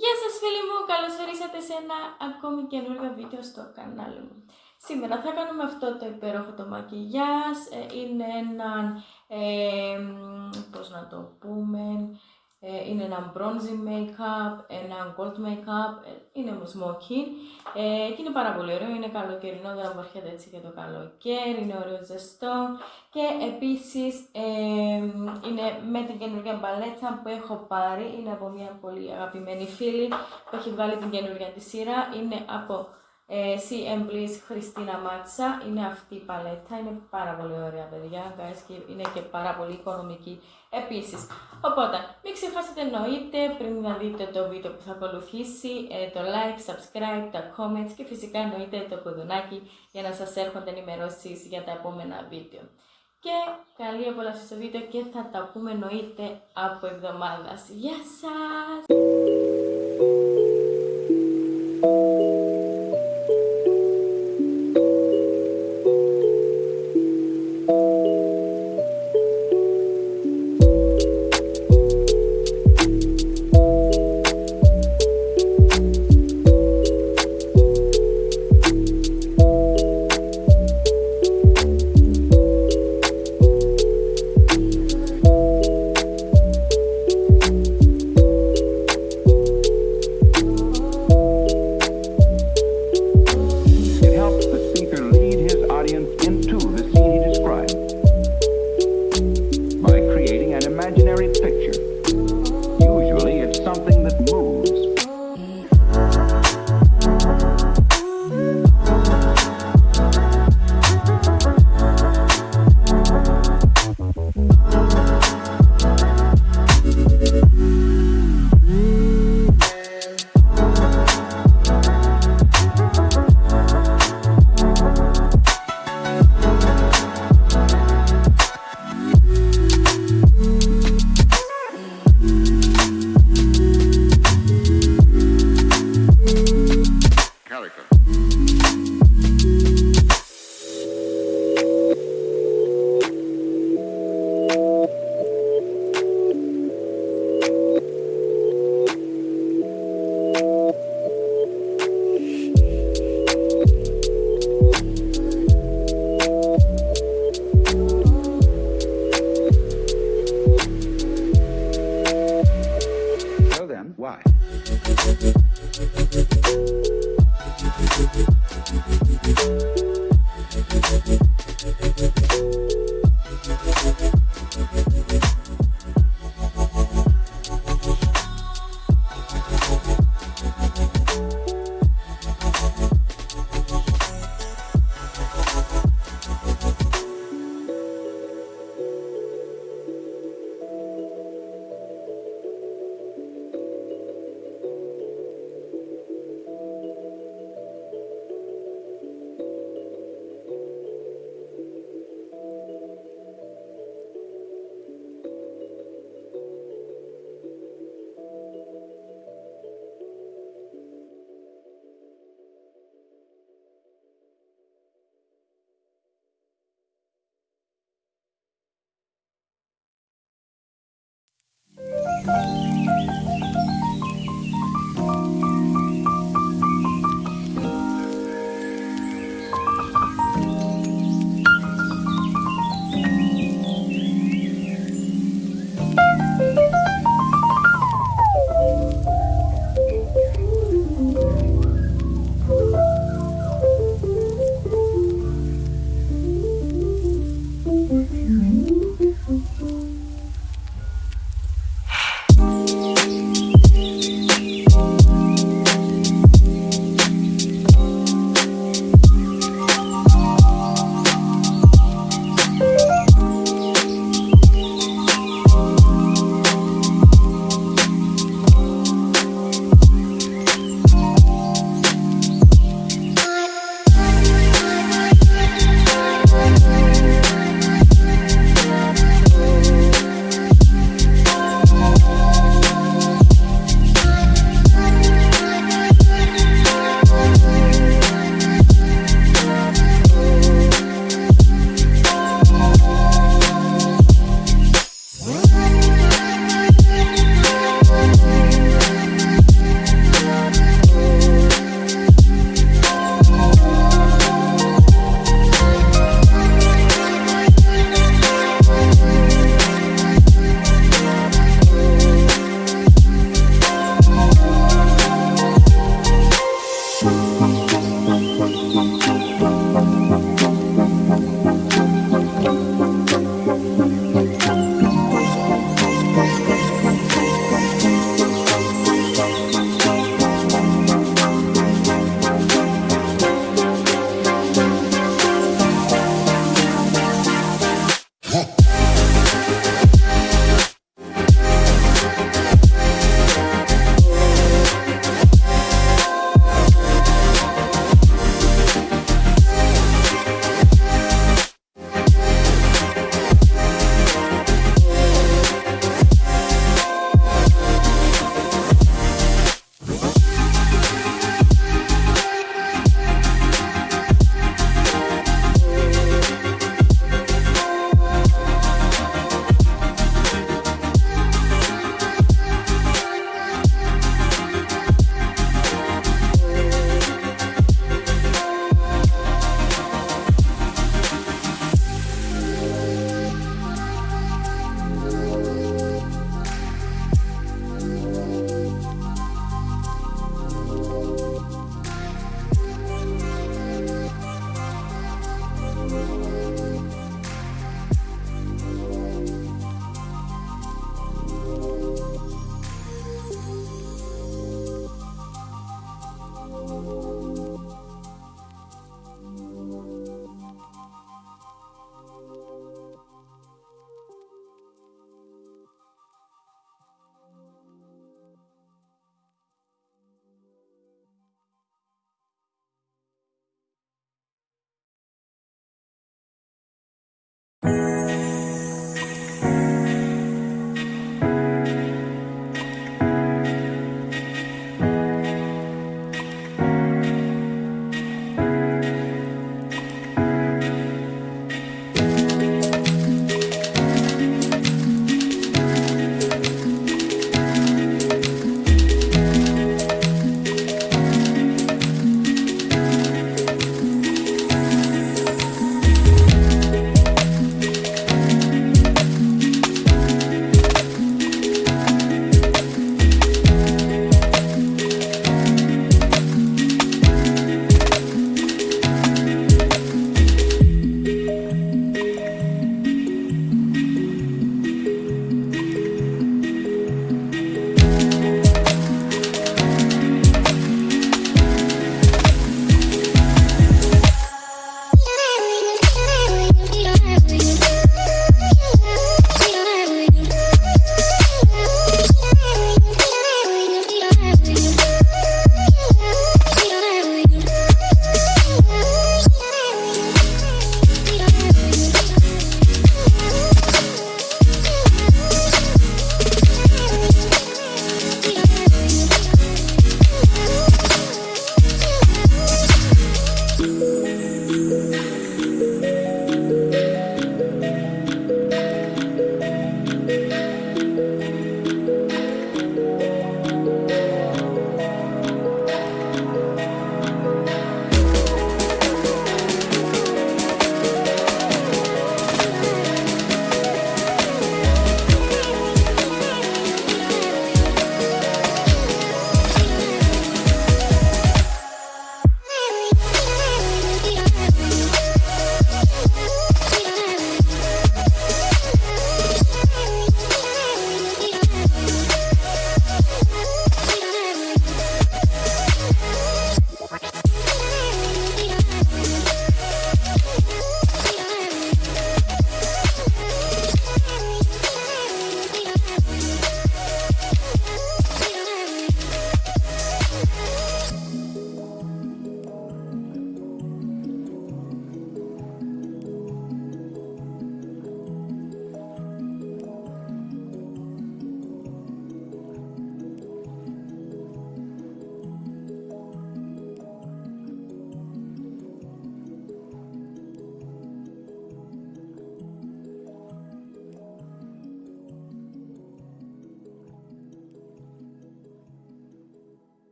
Γεια σας φίλοι μου, καλώς ορίσατε σε ένα ακόμη καινούργιο βίντεο στο κανάλι μου. Σήμερα θα κάνουμε αυτό το υπέροχο το μακιγιάζ, ε, είναι ένα, ε, πώς να το πούμε, ε, είναι ένα bronzy make-up, ένα gold make-up, ε, είναι όμως smoky ε, και είναι πάρα πολύ ωραίο, είναι καλοκαιρινό, δεν απορχέται έτσι και το καλοκαίρι, είναι ωραίο ζεστό. Και επίσης είναι με την καινούργια μπαλέτσα που έχω πάρει, είναι από μια πολύ αγαπημένη φίλη που έχει βγάλει την καινούργια της σειρά, είναι από ε, CM Bliss Χριστίνα Μάτσα, είναι αυτή η παλέτα, είναι πάρα πολύ ωραία παιδιά, guys, και είναι και πάρα πολύ οικονομική επίσης. Οπότε, μην ξεχάσετε εννοείται πριν να δείτε το βίντεο που θα ακολουθήσει, ε, το like, subscribe, τα comments και φυσικά εννοείται το κουδουνάκι για να σας έρχονται ενημερώσεις για τα επόμενα βίντεο. Και καλή απολαύση στο βίντεο και θα τα πούμε εννοείται από εβδομάδας. Γεια σας!